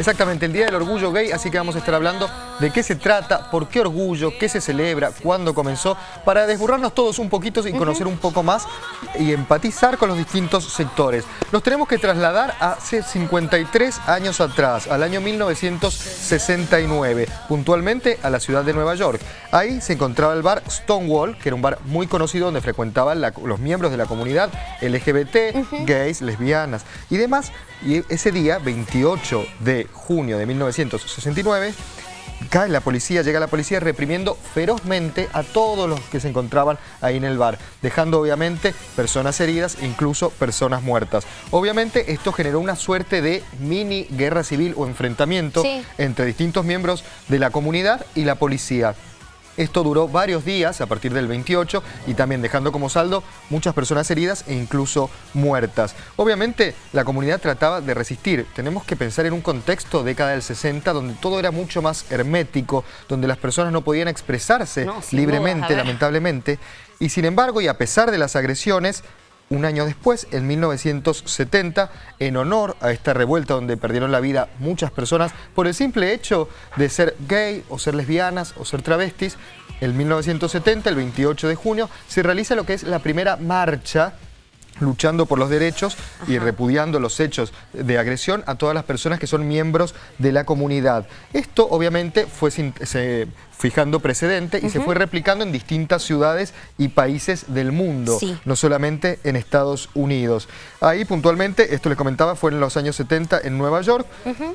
Exactamente, el Día del Orgullo Gay, así que vamos a estar hablando de qué se trata, por qué orgullo, qué se celebra, cuándo comenzó, para desburrarnos todos un poquito y conocer un poco más y empatizar con los distintos sectores. Nos tenemos que trasladar hace 53 años atrás, al año 1969, puntualmente a la ciudad de Nueva York. Ahí se encontraba el bar Stonewall, que era un bar muy conocido donde frecuentaban los miembros de la comunidad LGBT, gays, lesbianas y demás. Y ese día, 28 de junio de 1969, cae la policía, llega la policía reprimiendo ferozmente a todos los que se encontraban ahí en el bar, dejando obviamente personas heridas e incluso personas muertas. Obviamente esto generó una suerte de mini guerra civil o enfrentamiento entre distintos miembros de la comunidad y la policía. Esto duró varios días a partir del 28 y también dejando como saldo muchas personas heridas e incluso muertas. Obviamente la comunidad trataba de resistir. Tenemos que pensar en un contexto década del 60 donde todo era mucho más hermético, donde las personas no podían expresarse libremente, lamentablemente. Y sin embargo, y a pesar de las agresiones, un año después, en 1970, en honor a esta revuelta donde perdieron la vida muchas personas por el simple hecho de ser gay o ser lesbianas o ser travestis, en 1970, el 28 de junio, se realiza lo que es la primera marcha luchando por los derechos y repudiando los hechos de agresión a todas las personas que son miembros de la comunidad. Esto obviamente fue, se, fijando precedente y se fue replicando en distintas ciudades y países del mundo, no solamente en Estados Unidos. Ahí puntualmente, esto les comentaba, fue en los años 70 en Nueva York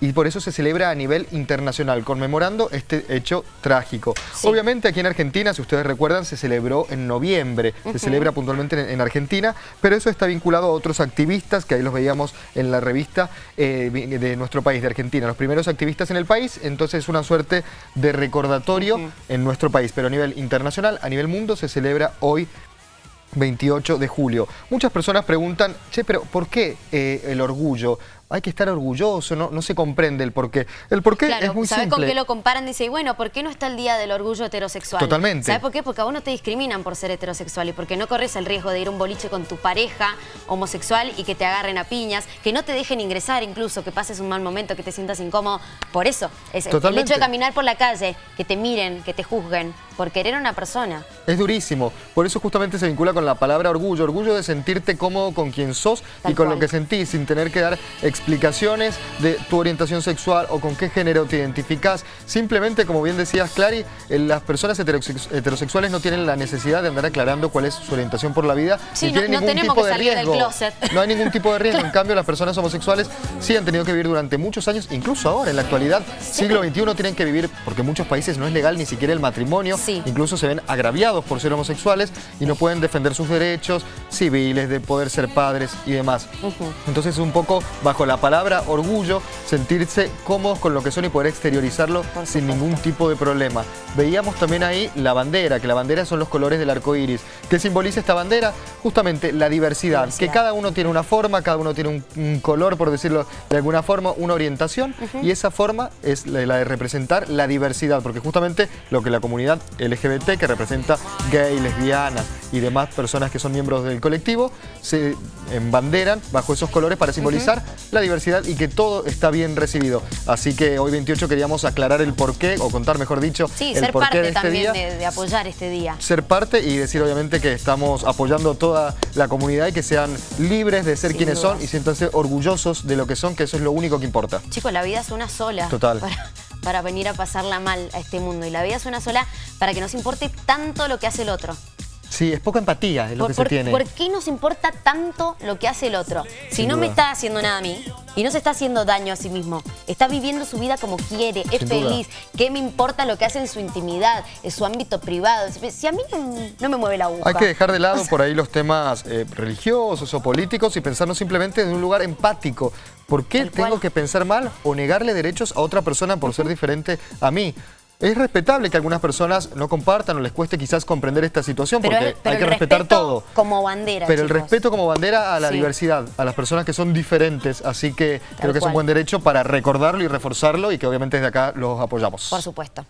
y por eso se celebra a nivel internacional, conmemorando este hecho trágico. Obviamente aquí en Argentina, si ustedes recuerdan, se celebró en noviembre, se celebra puntualmente en, Argentina, pero eso está vinculado a otros activistas, que ahí los veíamos en la revista eh, de nuestro país, de Argentina, los primeros activistas en el país, entonces es una suerte de recordatorio en nuestro país, pero a nivel internacional, a nivel mundo, se celebra hoy 28 de julio. Muchas personas preguntan, che, pero ¿por qué eh, el orgullo? Hay que estar orgulloso, no, no se comprende el porqué. El porqué es muy ¿sabe con qué lo comparan? Dice, y bueno, ¿por qué no está el día del orgullo heterosexual? Totalmente. ¿Sabes por qué? Porque a vos no te discriminan por ser heterosexual y porque no corres el riesgo de ir a un boliche con tu pareja homosexual y que te agarren a piñas, que no te dejen ingresar incluso, que pases un mal momento, que te sientas incómodo. Por eso, es el hecho de caminar por la calle, que te miren, que te juzguen, por querer a una persona. Es durísimo. Por eso justamente se vincula con la palabra orgullo. Orgullo de sentirte cómodo con quien sos y con lo que sentís, sin tener que dar explicaciones de tu orientación sexual o con qué género te identificás. Simplemente, como bien decías, Clary, eh, las personas heterosexuales no tienen la necesidad de andar aclarando cuál es su orientación por la vida. Sí, no, ningún tenemos tipo que salir de riesgo. del closet. No hay ningún tipo de riesgo. En cambio, las personas homosexuales sí han tenido que vivir durante muchos años, incluso ahora, en la actualidad, siglo XXI, tienen que vivir, porque en muchos países no es legal ni siquiera el matrimonio, incluso se ven agraviados por ser homosexuales y no pueden defender sus derechos civiles, de poder ser padres y demás. Entonces es un poco bajo la palabra orgullo, sentirse cómodos con lo que son y poder exteriorizarlo sin ningún tipo de problema. Veíamos también ahí la bandera, que la bandera son los colores del arco iris. ¿Qué simboliza esta bandera? Justamente la diversidad, que cada uno tiene una forma, cada uno tiene un, color, por decirlo de alguna forma, una orientación, y esa forma es la, de representar la diversidad, porque justamente lo que la comunidad LGBT, que representa gay, lesbianas y demás personas que son miembros del colectivo, se embanderan bajo esos colores para simbolizar la diversidad y que todo está bien recibido. Así que hoy 28 queríamos aclarar el porqué, o contar mejor dicho, sí, el ser parte de este también De, apoyar este día. Ser parte y decir obviamente que estamos apoyando toda la comunidad y que sean libres de ser quienes son y siéntanse orgullosos de lo que son, que eso es lo único que importa. Chicos, la vida es una sola. Total. para venir a pasarla mal a este mundo. Y la vida es una sola para que nos importe tanto lo que hace el otro. Sí, es poca empatía es lo que se tiene. ¿Por qué nos importa tanto lo que hace el otro? Si no me está haciendo nada a mí y no se está haciendo daño a sí mismo, está viviendo su vida como quiere, es feliz, ¿qué me importa lo que hace en su intimidad, en su ámbito privado? Si a mí no, me mueve la aguja. Hay que dejar de lado por ahí los temas eh, religiosos o políticos y pensarnos simplemente en un lugar empático. ¿Por qué tengo que pensar mal o negarle derechos a otra persona por ser diferente a mí? Es respetable que algunas personas no compartan o les cueste quizás comprender esta situación porque hay que respetar todo. como bandera, Pero el respeto como bandera a la diversidad, a las personas que son diferentes. Así que creo que es un buen derecho para recordarlo y reforzarlo y que obviamente desde acá los apoyamos. Por supuesto.